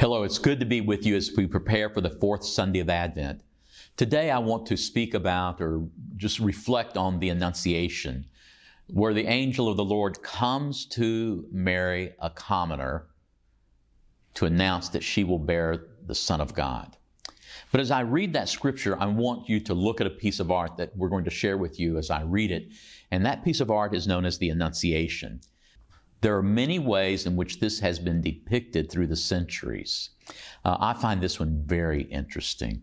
Hello, it's good to be with you as we prepare for the fourth Sunday of Advent. Today I want to speak about or just reflect on the Annunciation, where the angel of the Lord comes to Mary, a commoner, to announce that she will bear the Son of God. But as I read that scripture, I want you to look at a piece of art that we're going to share with you as I read it. And that piece of art is known as the Annunciation. There are many ways in which this has been depicted through the centuries. Uh, I find this one very interesting.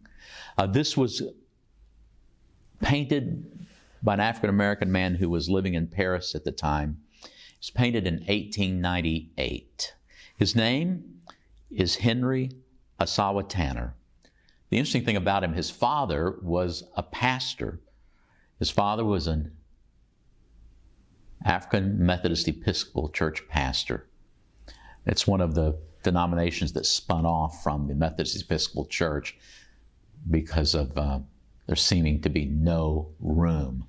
Uh, this was painted by an African American man who was living in Paris at the time. It was painted in 1898. His name is Henry Ossawa Tanner. The interesting thing about him, his father was a pastor. His father was an African Methodist Episcopal Church pastor. It's one of the denominations that spun off from the Methodist Episcopal Church because of uh, there seeming to be no room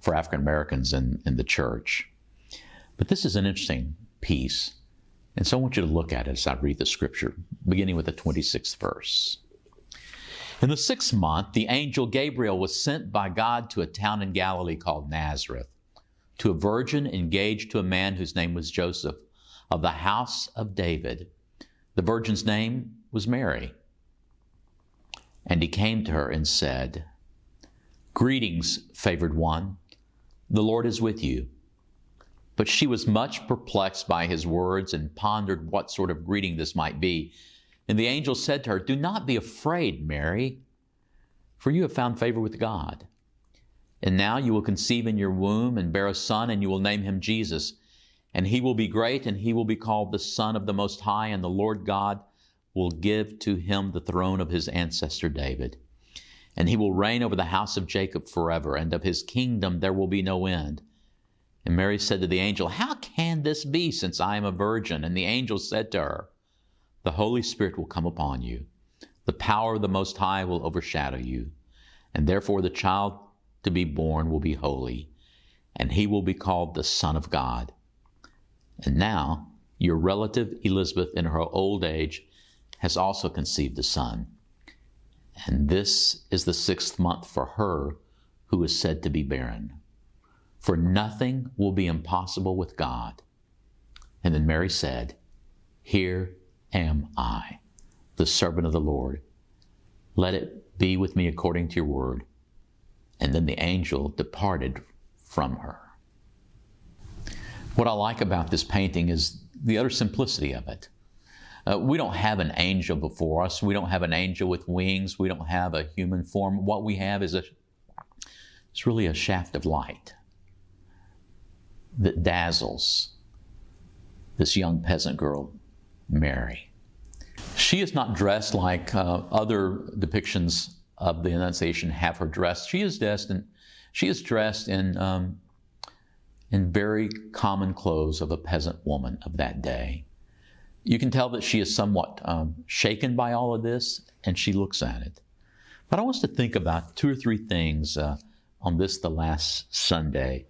for African Americans in, in the church. But this is an interesting piece. And so I want you to look at it as I read the scripture, beginning with the 26th verse. In the sixth month, the angel Gabriel was sent by God to a town in Galilee called Nazareth to a virgin engaged to a man whose name was Joseph of the house of David. The virgin's name was Mary. And he came to her and said, Greetings, favored one, the Lord is with you. But she was much perplexed by his words and pondered what sort of greeting this might be. And the angel said to her, Do not be afraid, Mary, for you have found favor with God. And now you will conceive in your womb and bear a son, and you will name him Jesus. And he will be great, and he will be called the Son of the Most High, and the Lord God will give to him the throne of his ancestor David. And he will reign over the house of Jacob forever, and of his kingdom there will be no end. And Mary said to the angel, How can this be, since I am a virgin? And the angel said to her, The Holy Spirit will come upon you. The power of the Most High will overshadow you. And therefore the child to be born will be holy, and he will be called the Son of God. And now, your relative Elizabeth, in her old age, has also conceived a son. And this is the sixth month for her who is said to be barren. For nothing will be impossible with God. And then Mary said, Here am I, the servant of the Lord. Let it be with me according to your word. And then the angel departed from her. What I like about this painting is the utter simplicity of it. Uh, we don't have an angel before us. We don't have an angel with wings. We don't have a human form. What we have is a, it's really a shaft of light that dazzles this young peasant girl, Mary. She is not dressed like uh, other depictions of the Annunciation have her dressed. She is dressed in, she is dressed in, um, in very common clothes of a peasant woman of that day. You can tell that she is somewhat um, shaken by all of this, and she looks at it. But I want us to think about two or three things uh, on this, the last Sunday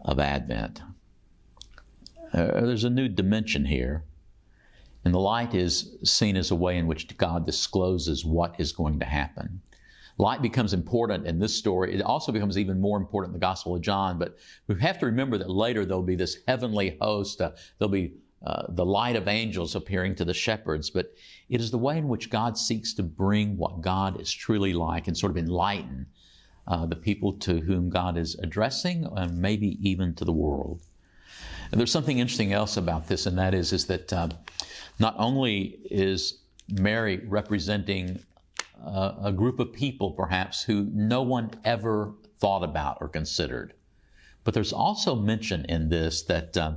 of Advent. Uh, there's a new dimension here. And the light is seen as a way in which God discloses what is going to happen. Light becomes important in this story. It also becomes even more important in the Gospel of John. But we have to remember that later there'll be this heavenly host. Uh, there'll be uh, the light of angels appearing to the shepherds. But it is the way in which God seeks to bring what God is truly like and sort of enlighten uh, the people to whom God is addressing and maybe even to the world. And there's something interesting else about this, and that is, is that uh, not only is Mary representing uh, a group of people, perhaps, who no one ever thought about or considered, but there's also mention in this that uh,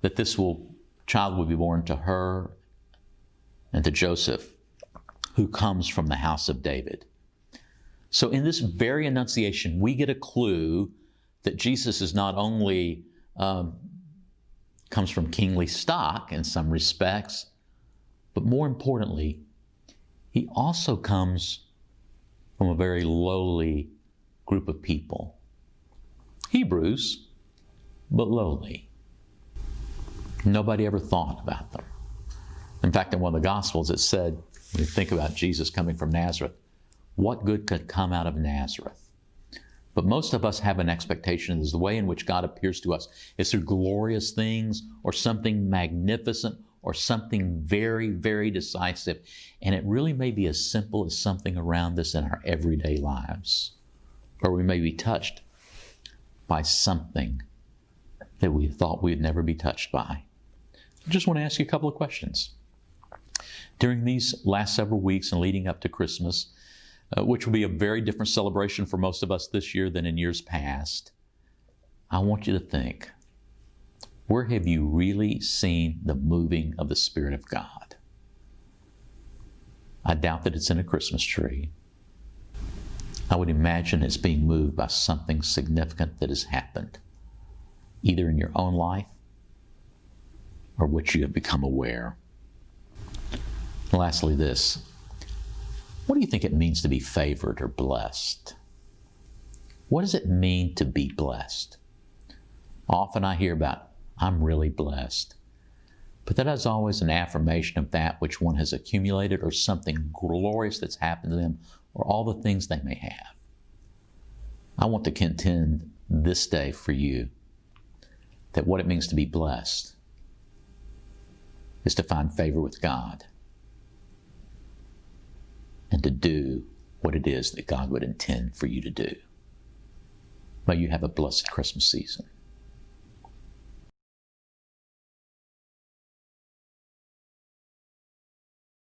that this will child will be born to her and to Joseph, who comes from the house of David. So, in this very annunciation, we get a clue that Jesus is not only um, comes from kingly stock in some respects, but more importantly, he also comes from a very lowly group of people. Hebrews, but lowly. Nobody ever thought about them. In fact, in one of the Gospels, it said, when you think about Jesus coming from Nazareth, what good could come out of Nazareth? But most of us have an expectation is the way in which God appears to us is through glorious things or something magnificent or something very, very decisive. And it really may be as simple as something around us in our everyday lives. Or we may be touched by something that we thought we'd never be touched by. I just want to ask you a couple of questions. During these last several weeks and leading up to Christmas, uh, which will be a very different celebration for most of us this year than in years past, I want you to think where have you really seen the moving of the Spirit of God? I doubt that it's in a Christmas tree. I would imagine it's being moved by something significant that has happened, either in your own life or which you have become aware. lastly, this what do you think it means to be favored or blessed? What does it mean to be blessed? Often I hear about, I'm really blessed. But that is always an affirmation of that which one has accumulated or something glorious that's happened to them or all the things they may have. I want to contend this day for you that what it means to be blessed is to find favor with God and to do what it is that God would intend for you to do. May you have a blessed Christmas season.